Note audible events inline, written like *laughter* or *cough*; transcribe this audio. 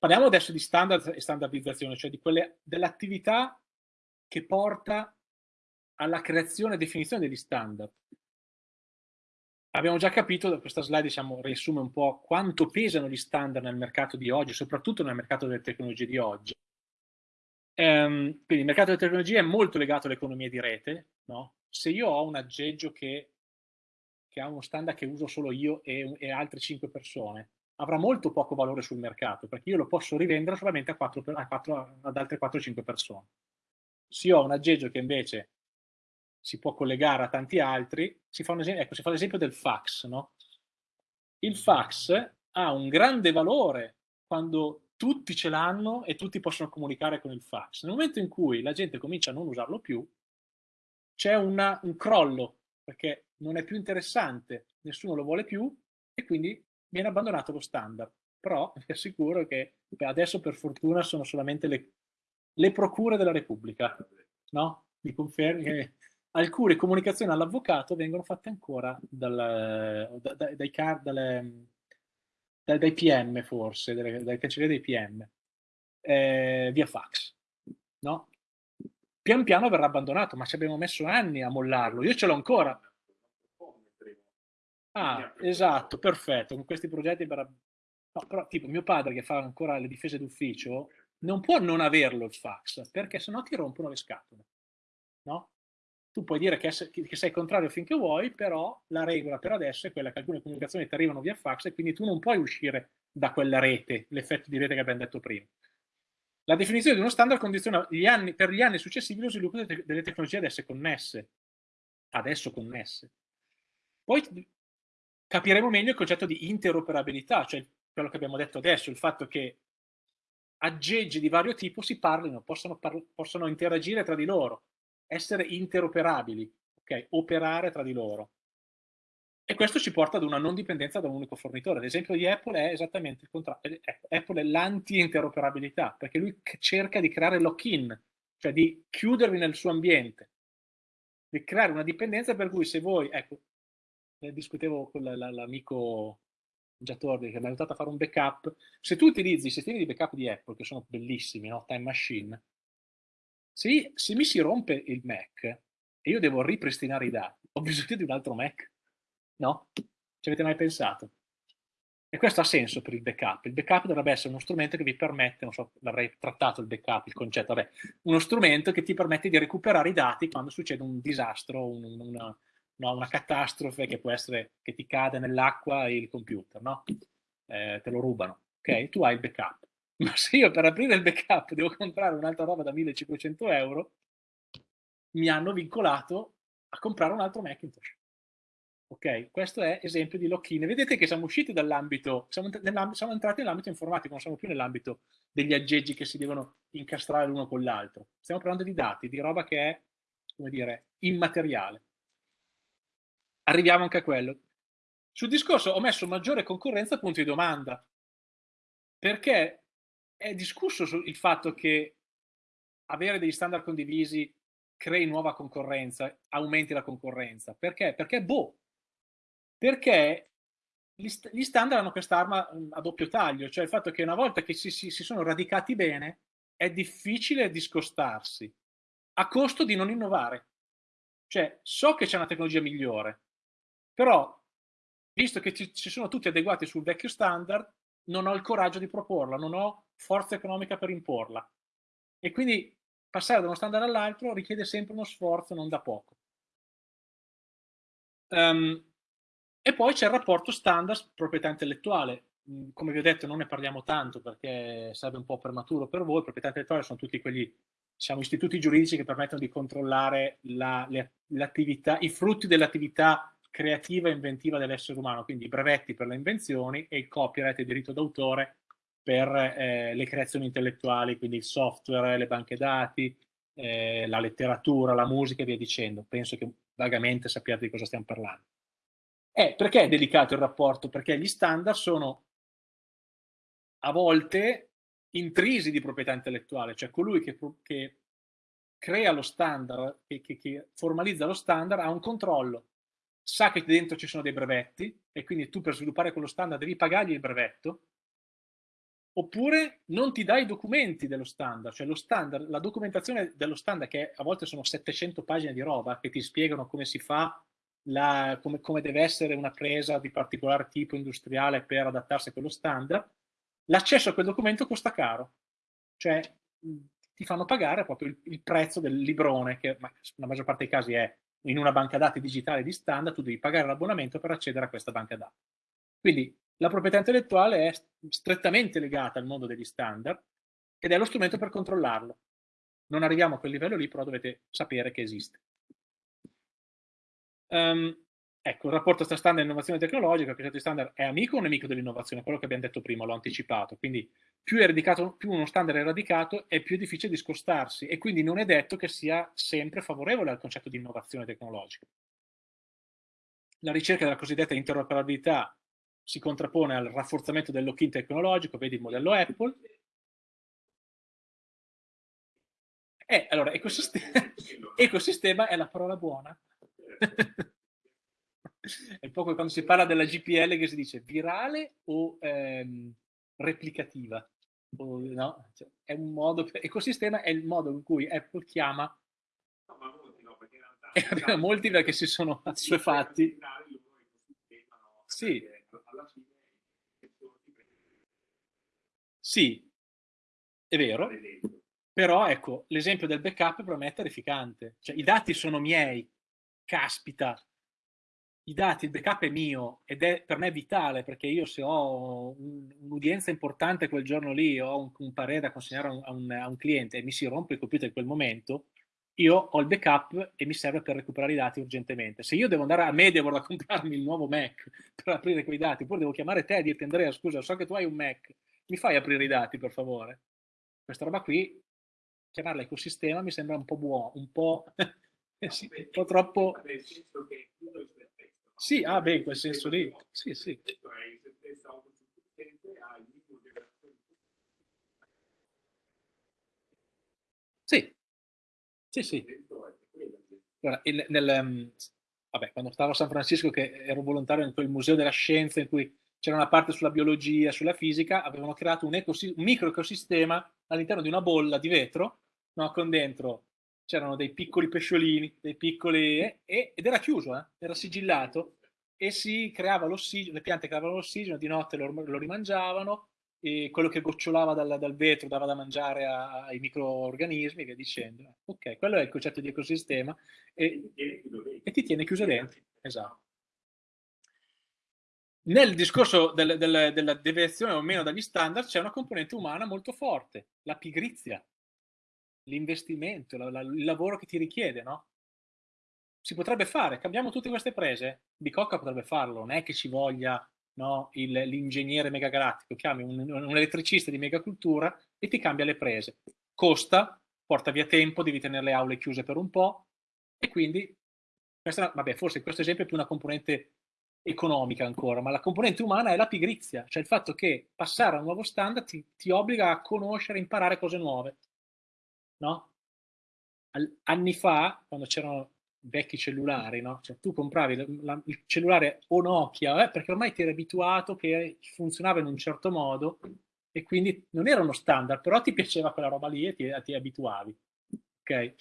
Parliamo adesso di standard e standardizzazione, cioè dell'attività che porta alla creazione e definizione degli standard. Abbiamo già capito, da questa slide diciamo, riassume un po' quanto pesano gli standard nel mercato di oggi, soprattutto nel mercato delle tecnologie di oggi. Ehm, quindi il mercato delle tecnologie è molto legato all'economia di rete. No? Se io ho un aggeggio che, che, ha uno standard che uso solo io e, e altre 5 persone, avrà molto poco valore sul mercato, perché io lo posso rivendere solamente a 4, a 4, ad altre 4-5 persone. Se io ho un aggeggio che invece si può collegare a tanti altri, si fa, esempio, ecco, si fa l'esempio del fax. No? Il fax ha un grande valore quando tutti ce l'hanno e tutti possono comunicare con il fax. Nel momento in cui la gente comincia a non usarlo più, c'è un crollo, perché non è più interessante, nessuno lo vuole più e quindi viene abbandonato lo standard. Però *laughs* vi assicuro che adesso per fortuna sono solamente le, le procure della Repubblica, no? Mi confermi che alcune comunicazioni all'avvocato vengono fatte ancora dal, da, da, dai, dalle, dai, dai, PM forse, dalle, dalle cancellerie dei PM, eh, via fax, no? Pian piano verrà abbandonato, ma ci abbiamo messo anni a mollarlo, io ce l'ho ancora. Ah, esatto, perfetto, con questi progetti verrà... No, però tipo mio padre che fa ancora le difese d'ufficio non può non averlo il fax, perché sennò ti rompono le scatole, no? tu puoi dire che, che, sei contrario finché vuoi, però la regola per adesso è quella che alcune comunicazioni ti arrivano via fax e quindi tu non puoi uscire da quella rete, l'effetto di rete che abbiamo detto prima. La definizione di uno standard condiziona gli anni, per gli anni successivi lo sviluppo delle, tecnologie adesso connesse, adesso connesse. Poi capiremo meglio il concetto di interoperabilità, cioè quello che abbiamo detto adesso, il fatto che aggeggi di vario tipo si parlino, possono, par possono interagire tra di loro, essere interoperabili, okay? operare tra di loro. E questo ci porta ad una non dipendenza da un unico fornitore. L'esempio di Apple è esattamente il contrario. Apple è l'anti-interoperabilità, perché lui cerca di creare lock-in, cioè di chiudervi nel suo ambiente, di creare una dipendenza per cui se voi, ecco, discutevo con l'amico Giatordi che mi ha aiutato a fare un backup, se tu utilizzi i sistemi di backup di Apple, che sono bellissimi, no? Time Machine, se, se mi si rompe il Mac e io devo ripristinare i dati, ho *laughs* bisogno di un altro Mac? No? Ci avete mai pensato? E questo ha senso per il backup. Il backup dovrebbe essere uno strumento che vi permette, non so, l'avrei trattato il backup, il concetto, vabbè, uno strumento che ti permette di recuperare i dati quando succede un disastro, un, una, no, una, catastrofe che può essere che ti cade nell'acqua il computer, no? Eh, te lo rubano, ok? Tu hai il backup *laughs* ma se io per aprire il backup devo comprare un'altra roba da 1500 euro, mi hanno vincolato a comprare un altro Macintosh. Ok, questo è esempio di lock-in. Vedete che siamo usciti dall'ambito, siamo, siamo, entrati nell'ambito informatico, non siamo più nell'ambito degli aggeggi che si devono incastrare l'uno con l'altro. Stiamo parlando di dati, di roba che è, come dire, immateriale. Arriviamo anche a quello. Sul discorso ho messo maggiore concorrenza punto di domanda, perché è discusso il fatto che avere degli standard condivisi crei nuova concorrenza, aumenti la concorrenza. Perché? Perché boh, perché gli, gli standard hanno quest'arma mm, a doppio taglio, cioè il fatto che una volta che si, si, si sono radicati bene è difficile discostarsi a costo di non innovare. Cioè, so che c'è una tecnologia migliore, però, visto che ci, ci sono tutti adeguati sul vecchio standard, non ho il coraggio di proporla, non ho forza economica per imporla. E quindi passare da uno standard all'altro richiede sempre uno sforzo non da poco. Um, e poi c'è il rapporto standard proprietà intellettuale. Mm, come vi ho detto non ne parliamo tanto perché sarebbe un po' prematuro per voi, proprietà intellettuale sono tutti quegli diciamo, istituti giuridici che permettono di controllare l'attività, i frutti dell'attività creativa e inventiva dell'essere umano, quindi i brevetti per le invenzioni e il copyright e il diritto d'autore per eh, le creazioni intellettuali, quindi il software, le banche dati, eh, la letteratura, la musica e via dicendo. Penso che vagamente sappiate di cosa stiamo parlando. Eh, perché è delicato il rapporto? Perché gli standard sono a volte intrisi di proprietà intellettuale, cioè colui che, che crea lo standard, che, che, che formalizza lo standard, ha un controllo sa che dentro ci sono dei brevetti e quindi tu per sviluppare quello standard devi pagargli il brevetto oppure non ti dai i documenti dello standard, cioè standard, la documentazione dello standard che a volte sono 700 pagine di roba che ti spiegano come si fa, la, come, come deve essere una presa di particolare tipo industriale per adattarsi a quello standard, l'accesso a quel documento costa caro, cioè ti fanno pagare proprio il, il prezzo del librone, che nella maggior parte dei casi è in una banca dati digitale di standard, tu devi pagare l'abbonamento per accedere a questa banca dati. Quindi la proprietà intellettuale è strettamente legata al mondo degli standard ed è lo strumento per controllarlo. Non arriviamo a quel livello lì, però dovete sapere che esiste. Um, ecco, il rapporto tra standard e innovazione tecnologica, il concetto di standard è amico o nemico dell'innovazione? Quello che abbiamo detto prima, l'ho anticipato. Quindi più, più, uno standard è radicato è più difficile discostarsi e quindi non è detto che sia sempre favorevole al concetto di innovazione tecnologica. La ricerca della cosiddetta interoperabilità si contrappone al rafforzamento del lock-in tecnologico, vedi il modello Apple. Eh, allora, ecosistema, *laughs* ecosistema è la parola buona. *laughs* è un po' come quando si parla della GPL che si dice virale o ehm, replicativa. No? cioè, è un modo, per, ecosistema è il modo in cui Apple chiama no, ma molti no, perché in realtà, *laughs* molti perché si sono assuefatti. Sì, sì, è vero, però ecco, l'esempio del backup per me è terrificante. Cioè, i dati sono miei, caspita, i dati, il backup è mio ed è per me vitale perché io se ho un'udienza importante quel giorno lì, ho un, un parere da consegnare a un, a, un, a un, cliente e mi si rompe il computer in quel momento, io ho il backup e mi serve per recuperare i dati urgentemente. Se io devo andare a Medieval a comprarmi il nuovo Mac per aprire quei dati, oppure devo chiamare te e dirti Andrea, scusa, so che tu hai un Mac, mi fai aprire i dati per favore? Questa roba qui, chiamarla ecosistema mi sembra un po' buono, un po', *laughs* sì, un po' troppo... Sì, ah beh, in quel senso lì, sì, sì. Sì, sì, sì. Guarda, il, nel, um, vabbè, quando stavo a San Francisco, che ero volontario in quel museo della scienza in cui c'era una parte sulla biologia, sulla fisica, avevano creato un, un microecosistema all'interno di una bolla di vetro, no, con dentro c'erano dei piccoli pesciolini, dei piccoli, eh, ed era chiuso, eh, era sigillato, e si creava l'ossigeno, le piante creavano l'ossigeno, di notte lo, lo rimangiavano, e quello che gocciolava dal, dal, vetro dava da mangiare a, ai microorganismi e via dicendo. Ok, quello è il concetto di ecosistema e, e ti tiene chiuso dentro. Esatto. Nel discorso del, del, della deviazione o meno dagli standard c'è una componente umana molto forte, la pigrizia, l'investimento, la, la, il lavoro che ti richiede, no? Si potrebbe fare, cambiamo tutte queste prese, Bicocca potrebbe farlo, non è che ci voglia no, l'ingegnere megagalattico, chiami un, un, elettricista di megacultura e ti cambia le prese. Costa, porta via tempo, devi tenere le aule chiuse per un po' e quindi, questa, vabbè, forse questo esempio è più una componente economica ancora, ma la componente umana è la pigrizia, cioè il fatto che passare a un nuovo standard ti, ti obbliga a conoscere, imparare cose nuove. No? anni fa, quando c'erano vecchi cellulari, no? Cioè, tu compravi il cellulare o Nokia eh, perché ormai ti eri abituato che funzionava in un certo modo e quindi non era uno standard, però ti piaceva quella roba lì e ti, ti abituavi. Ok?